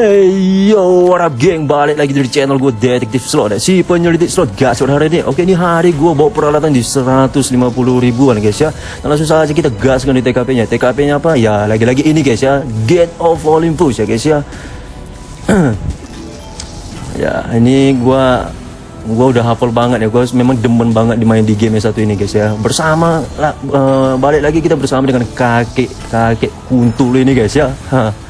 Hey yo, what up geng? Balik lagi dari channel gue Detektif Slot. Si penyelidik slot gas hari ini. Oke ini hari gue bawa peralatan di 150 ribuan guys ya. Dan langsung saja kita gaskan di TKP nya TKP nya apa? Ya lagi-lagi ini guys ya. Gate of Olympus ya guys ya. Ya ini gue gue udah hafal banget ya. Gue memang demen banget dimain di game satu ini guys ya. Bersama uh, balik lagi kita bersama dengan kakek kakek kuntul ini guys ya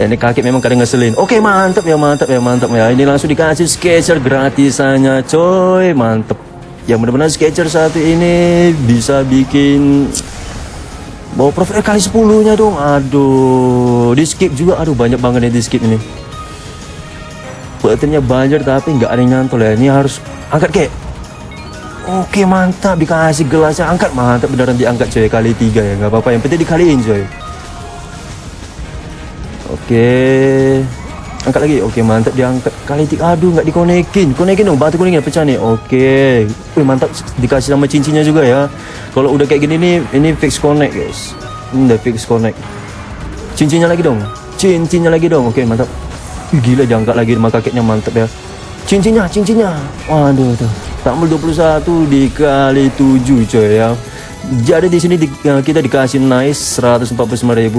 Ini kaki memang kadang ngeselin. Oke, mantap ya, mantap ya, mantap ya. Ini langsung dikasih sketcher gratisannya, coy. Mantap. Yang benar-benar sketcher satu ini bisa bikin bawa profil kali 10 nya dong. Aduh, di skip juga. Aduh, banyak banget nih di skip ini. Buttonnya banjir tapi nggak ada yang nyantol ya. Ini harus angkat kayak Oke mantap dikasih gelasnya angkat mantap beneran diangkat coy kali tiga ya nggak apa-apa yang penting dikaliin coy Oke. Angkat lagi. Oke, mantap dia angkat. Kali tiga. Aduh, nggak dikonekin. Konekin dong. Batu kuningnya pecah nih. Oke. Wih, mantap dikasih sama cincinnya juga ya. Kalau udah kayak gini nih, ini fix connect, guys. Ini udah fix connect. Cincinnya lagi dong. Cincinnya lagi dong. Oke, mantap. Gila diangkat lagi sama kakeknya mantap ya. Cincinnya, cincinnya. Waduh tuh. Tambal 21 dikali 7 coy ya. Jadi di sini di, kita dikasih nice 145.000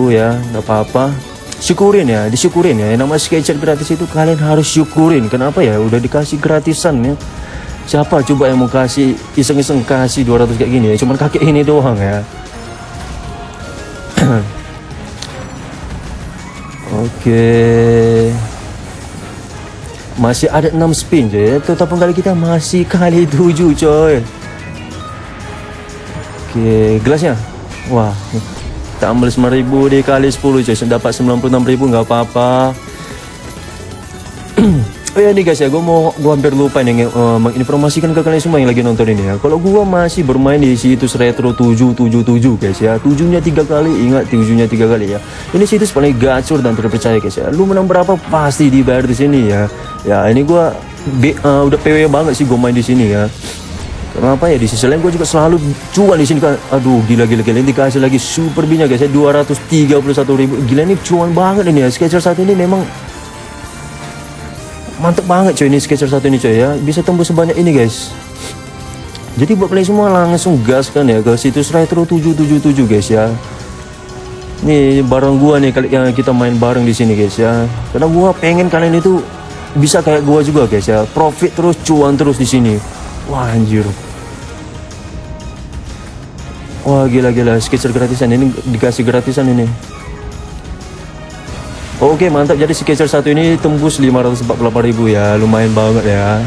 ya. Enggak apa-apa syukurin ya disyukurin ya. Nama sketcher gratis itu kalian harus syukurin. Kenapa ya? Udah dikasih gratisan ya. Siapa coba yang mau kasih iseng-iseng kasih 200 kayak gini ya? Cuman kakek ini doang ya. Oke. Masih ada 6 spin coy total kali kita masih kali 7 coy. Oke gelasnya? Wah tak ambil 5000 dikali 10 coy dapat 96000 nggak apa-apa Oh ya nih guys ya, gue mau gue hampir lupa nih uh, menginformasikan ke kalian semua yang lagi nonton ini ya. Kalau gue masih bermain di situs retro 777 guys ya, tujuhnya tiga kali, ingat tujuhnya tiga kali ya. Ini situs paling gacor dan terpercaya guys ya. Lu menang berapa pasti dibayar di sini ya. Ya ini gue uh, udah PW banget sih gue main di sini ya. Kenapa ya di sisi lain gue juga selalu cuan di sini kan. Aduh gila gila gila ini dikasih lagi super binya guys ya 231 ribu. Gila ini cuan banget ini ya. Sketcher satu ini memang mantep banget coy ini sketcher satu ini coy ya. Bisa tembus sebanyak ini guys. Jadi buat kalian semua langsung gas kan ya ke situs retro 777 guys ya. Nih bareng gua nih kali yang kita main bareng di sini guys ya. Karena gua pengen kalian itu bisa kayak gua juga guys ya. Profit terus cuan terus di sini. Wah anjir. Wah gila-gila sketcher gratisan ini dikasih gratisan ini. Oke mantap. Jadi sketcher satu ini tembus 548 ribu ya. Lumayan banget ya.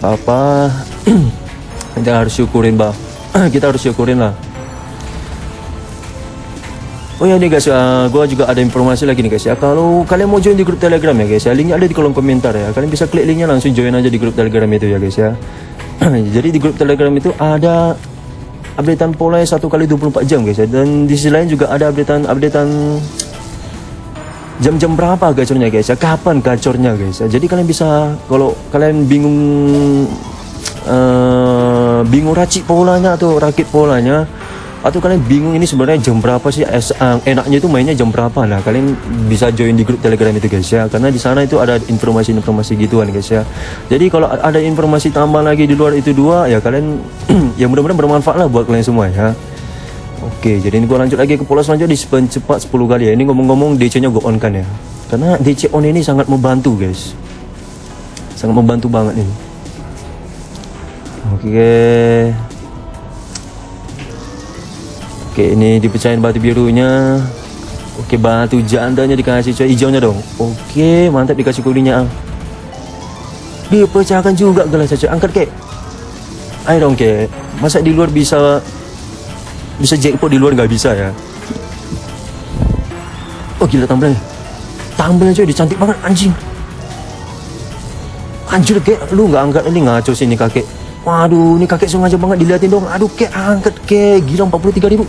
Apa-apa. Kita harus syukurin bah kita harus syukurin lah Oh ya nih guys, uh, eh, gue juga ada informasi lagi nih guys ya. Kalau kalian mau join di grup Telegram ya guys ya, linknya ada di kolom komentar ya. Kalian bisa klik linknya langsung join aja di grup Telegram itu ya guys ya. Jadi di grup Telegram itu ada updatean pola satu kali 24 jam guys ya. Dan di sisi lain juga ada updatean updatean jam-jam berapa gacornya guys ya. Kapan gacornya guys ya. Jadi kalian bisa kalau kalian bingung uh, bingung racik polanya atau rakit polanya atau kalian bingung ini sebenarnya jam berapa sih es, uh, enaknya itu mainnya jam berapa nah kalian bisa join di grup telegram itu guys ya karena di sana itu ada informasi-informasi gituan guys ya jadi kalau ada informasi tambah lagi di luar itu dua ya kalian ya mudah-mudahan bermanfaat lah buat kalian semua ya Oke, jadi ini gue lanjut lagi ke pola selanjutnya di spin cepat 10 kali ya. Ini ngomong-ngomong DC-nya gue on kan ya. Karena DC on ini sangat membantu guys. Sangat membantu banget ini. Oke. Oke ini dipecahin batu birunya. Oke batu jandanya dikasih coy. Hijaunya dong. Oke mantap dikasih kuningnya Dipecahkan juga gelas coy. Angkat kek. Ayo dong kek. Masa di luar bisa Bisa jackpot di luar nggak bisa ya? Oh gila tambalannya Tambalannya coy. Dicantik banget anjing. Anjir kek. Lu nggak angkat. Ini ngaco sih ini kakek. Waduh ini kakek sengaja banget. Diliatin dong. Aduh kek. Angkat kek. Gila 43 ribu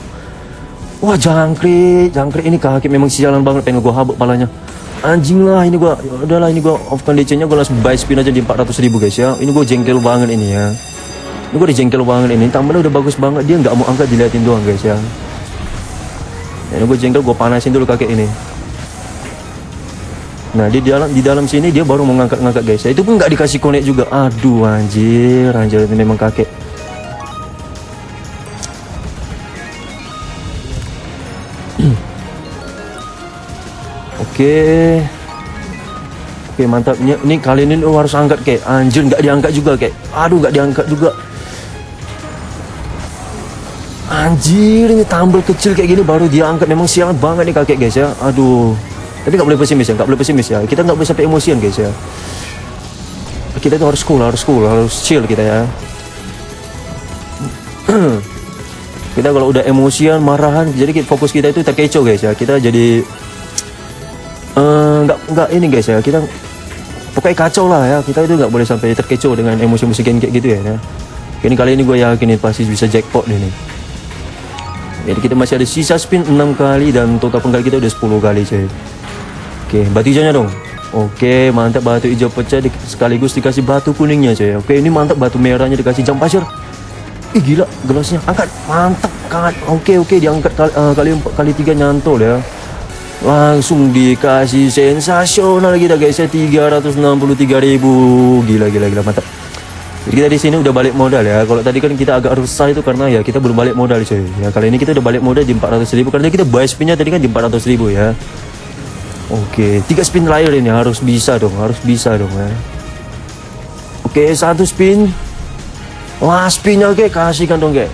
Wah jangkrik, jangkrik ini kaki memang sialan banget pengen gua habuk palanya. Anjing lah ini gua, ya udahlah ini gua off conditionnya gua langsung buy spin aja di 400 ribu guys ya. Ini gua jengkel banget ini ya. Ini gua jengkel banget ini. Tambahnya udah bagus banget dia nggak mau angkat diliatin doang guys ya. ya ini gua jengkel gua panasin dulu kakek ini. Nah di dalam di dalam sini dia baru mau ngangkat-ngangkat guys. Ya, itu pun nggak dikasih connect juga. Aduh anjir, anjir ini memang kakek. Oke. Oke mantap. Ini, ini kali ini lu harus angkat kayak anjir nggak diangkat juga kayak. Aduh nggak diangkat juga. Anjir ini tambal kecil kayak gini baru dia angkat memang siang banget nih kakek guys ya. Aduh. Tapi nggak boleh pesimis ya, nggak boleh pesimis ya. Kita nggak boleh sampai emosian guys ya. Kita itu harus cool, harus cool, harus chill kita ya. kita kalau udah emosian, marahan, jadi fokus kita itu terkecoh guys ya. Kita jadi uh, nggak nggak ini guys ya. Kita pokoknya kacau lah ya. Kita itu nggak boleh sampai terkecoh dengan emosi-emosi kayak gitu ya. ya. Ini kali ini gue yakin pasti bisa jackpot nih. Jadi kita masih ada sisa spin 6 kali dan total penggal kita udah 10 kali coy. Oke, batu hijaunya dong. Oke, mantap batu hijau pecah di, sekaligus dikasih batu kuningnya coy. Oke, ini mantap batu merahnya dikasih jam pasir. Ih gila, gelasnya angkat. Mantap, angkat. Oke, oke diangkat kali uh, kali kali tiga nyantol ya. Langsung dikasih sensasional kita guys ya 363.000. Gila gila gila mantap. Jadi kita di sini udah balik modal ya. Kalau tadi kan kita agak resah itu karena ya kita belum balik modal coy. Ya kali ini kita udah balik modal di 400.000 karena kita buy spinnya tadi kan di 400.000 ya. Oke, tiga spin terakhir ini harus bisa dong, harus bisa dong ya. Oke, satu spin. Wah, spinnya oke, kasihkan dong, guys.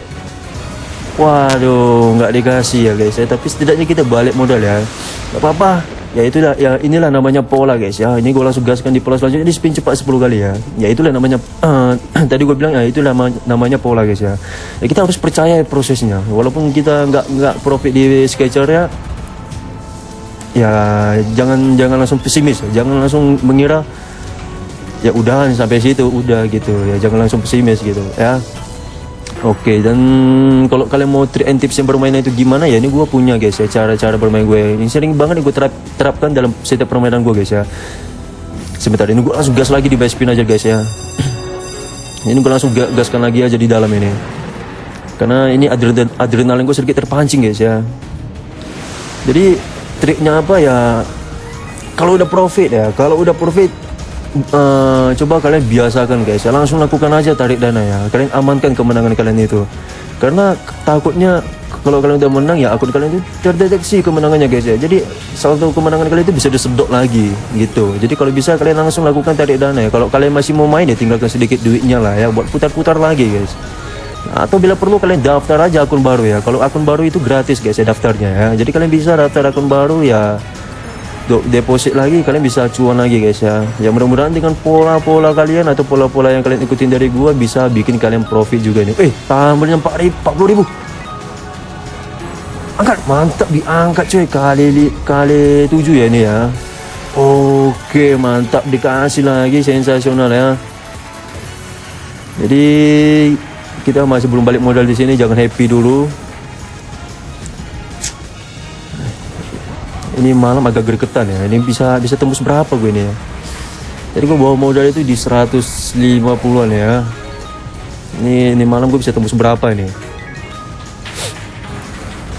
Waduh, nggak dikasih ya guys ya. Tapi setidaknya kita balik modal ya. Gak apa-apa. Ya itulah, ya inilah namanya pola guys ya. Ini gue langsung gaskan di pola selanjutnya. Ini spin cepat 10 kali ya. Ya itulah namanya. Uh, tadi gue bilang ya itulah namanya pola guys ya. Ya kita harus percaya prosesnya. Walaupun kita nggak nggak profit di sketcher ya ya jangan jangan langsung pesimis jangan langsung mengira ya udah sampai situ udah gitu ya jangan langsung pesimis gitu ya oke dan kalau kalian mau trik and tips yang bermain itu gimana ya ini gue punya guys ya cara-cara bermain gue. Ini sering banget gue terap, terapkan dalam setiap permainan gue guys ya. Sebentar ini gue langsung gas lagi di base spin aja guys ya. Ini gue langsung gaskan lagi aja di dalam ini. Karena ini adrenalin, adrenalin gue sedikit terpancing guys ya. Jadi triknya apa ya? Kalau udah profit ya kalau udah profit uh, coba kalian biasakan guys. Ya langsung lakukan aja tarik dana ya. Kalian amankan kemenangan kalian itu. Karena takutnya kalau kalian udah menang ya akun kalian itu terdeteksi kemenangannya guys ya. Jadi salah satu kemenangan kalian itu bisa disedot lagi gitu. Jadi kalau bisa kalian langsung lakukan tarik dana ya. Kalau kalian masih mau main ya tinggalkan sedikit duitnya lah ya buat putar-putar lagi guys. Atau bila perlu kalian daftar aja akun baru ya. Kalau akun baru itu gratis guys ya daftarnya ya. Jadi kalian bisa daftar akun baru ya deposit lagi kalian bisa cuan lagi guys ya. Ya mudah-mudahan dengan pola-pola kalian atau pola-pola yang kalian ikutin dari gua bisa bikin kalian profit juga nih eh tambahnya 40 ribu angkat mantap diangkat cuy. Kali kali 7 ya ini ya. Oke mantap dikasih lagi sensasional ya. Jadi kita masih belum balik modal di sini jangan happy dulu ini malam agak gergetan ya. Ini bisa bisa tembus berapa gue ini ya? Jadi gue bawa modal itu di 150an ya. Ini ini malam gue bisa tembus berapa ini?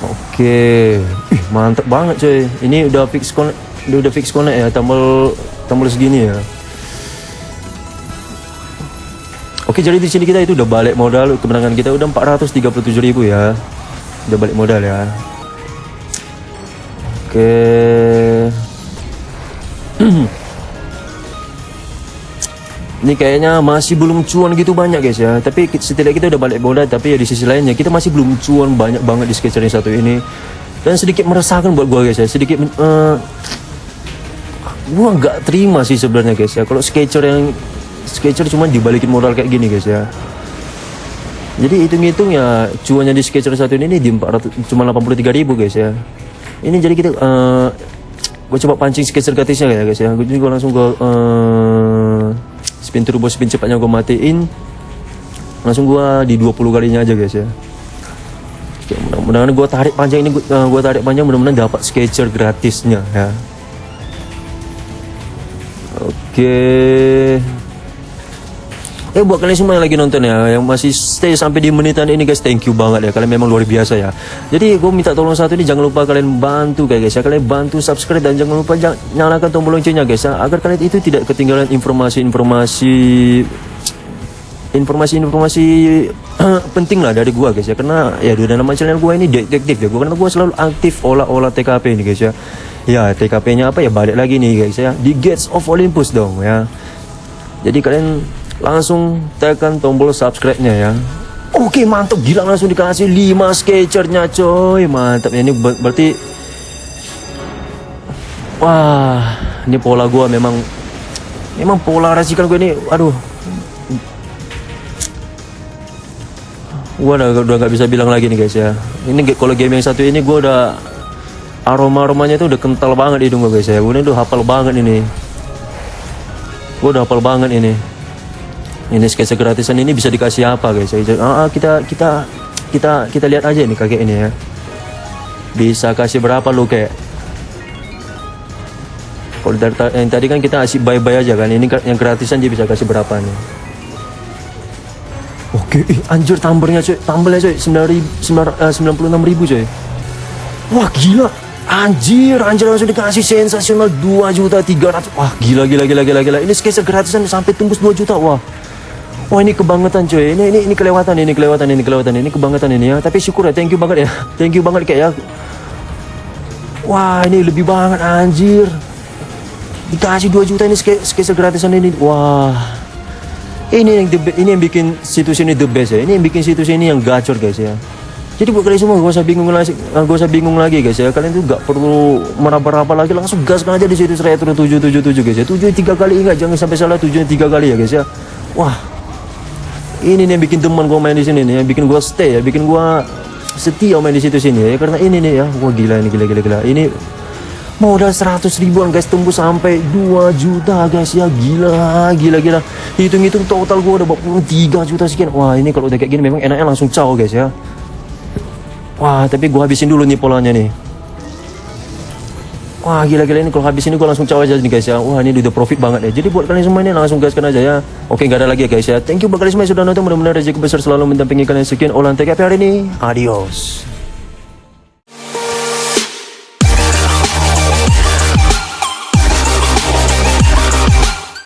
Oke. Ih, mantap banget coy. Ini udah fix connect udah fix connect ya tambal tambal segini ya. Oke, jadi di sini kita itu udah balik modal kemenangan kita udah 437.000 ya. Udah balik modal ya. Oke. Ini kayaknya masih belum cuan gitu banyak guys ya. Tapi setidaknya kita udah balik modal tapi ya di sisi lainnya kita masih belum cuan banyak banget di sketcher yang satu ini. Dan sedikit meresahkan buat gua guys ya. Sedikit uh, gua nggak terima sih sebenarnya guys ya. Kalau sketcher yang Sketcher cuma dibalikin modal kayak gini guys ya jadi hitung-hitung ya cuannya di Sketcher satu ini di 400 cuma 83 ribu guys ya ini jadi kita uh, gue coba pancing Sketcher gratisnya ya guys ya. Gue juga langsung gue uh, spin turbo spin cepatnya gue matiin. Langsung gue di 20 kalinya aja guys ya. Mudah-mudahan gue tarik panjang ini gue uh, tarik panjang mudah-mudahan dapat Sketcher gratisnya ya. Oke. Eh buat kalian semua yang lagi nonton ya Yang masih stay sampai di menitan ini guys Thank you banget ya. Kalian memang luar biasa ya. Jadi gue minta tolong satu ini Jangan lupa kalian bantu guys ya. Kalian bantu subscribe Dan jangan lupa nyalakan tombol loncengnya guys ya. Agar kalian itu tidak ketinggalan informasi-informasi Informasi-informasi penting lah dari gua guys ya. Karena ya di nama channel gua ini detektif ya. Gua Karena gua selalu aktif olah-olah TKP ini guys ya. Ya TKP nya apa ya? Balik lagi nih guys ya. Di Gates of Olympus dong ya. Jadi kalian langsung tekan tombol subscribe-nya ya. Oke mantap gila langsung dikasih 5 sketchernya coy. Mantap ini ber berarti wah ini pola gua memang memang pola racikan gue ini aduh. Gua udah udah nggak bisa bilang lagi nih guys ya. Ini kalau game yang satu ini gua udah aroma aromanya itu udah kental banget hidung gue guys ya. Gue udah hafal banget ini. Gua udah hafal banget ini ini sketsa gratisan ini bisa dikasih apa guys? Ah, ah, kita kita kita kita lihat aja nih kakek ini ya. Bisa kasih berapa lu kayak kalau dari yang tadi kan kita kasih bye bye aja kan ini yang gratisan dia bisa kasih berapa nih? Oke ih, anjir tambernya coy tambelnya coy eh, sembilan puluh enam ribu coy wah gila. Anjir, anjir langsung dikasih. Sensasional. 2 juta 300 Wah gila gila gila gila gila. Ini sketsa gratisan sampai tembus 2 juta. Wah Wah ini kebangetan cuy, ini ini ini kelewatan ini kelewatan ini kelewatan ini kebangetan ini ya. Tapi syukur ya, thank you banget ya, thank you banget kayak ya. Wah ini lebih banget anjir. Dikasih 2 juta ini sketsa gratisan ini. Wah. Ini yang the, ini yang bikin situs ini the best ya. Ini yang bikin situs ini yang gacor guys ya. Jadi buat kalian semua gak usah bingung lagi, gak usah bingung lagi guys ya. Kalian tuh gak perlu meraba-raba lagi, langsung gaskan aja di situs retro 777 guys ya. Tujuh tiga kali ingat, jangan sampai salah tujuh tiga kali ya guys ya. Wah, ini nih yang bikin teman gue main di sini nih yang bikin gue stay ya bikin gue setia main di situ sini ya. Karena ini nih ya wah gila ini gila gila gila. Ini modal 100 ribuan guys tembus sampai 2 juta guys ya. Gila gila gila. Hitung-hitung total gue udah 23 juta sekian. Wah ini kalau udah kayak gini memang enaknya langsung caw guys ya. Wah tapi gue habisin dulu nih polanya nih Wah gila-gila ini. Kalau habis ini gue langsung caw aja nih guys ya. Wah ini udah profit banget ya. Jadi buat kalian semua ini langsung gaskan aja ya. Oke gak ada lagi ya guys ya. Thank you buat kalian semua yang sudah nonton. Mudah-mudahan rezeki besar selalu mendampingi kalian. Sekian Olahan TKP hari ini. Adios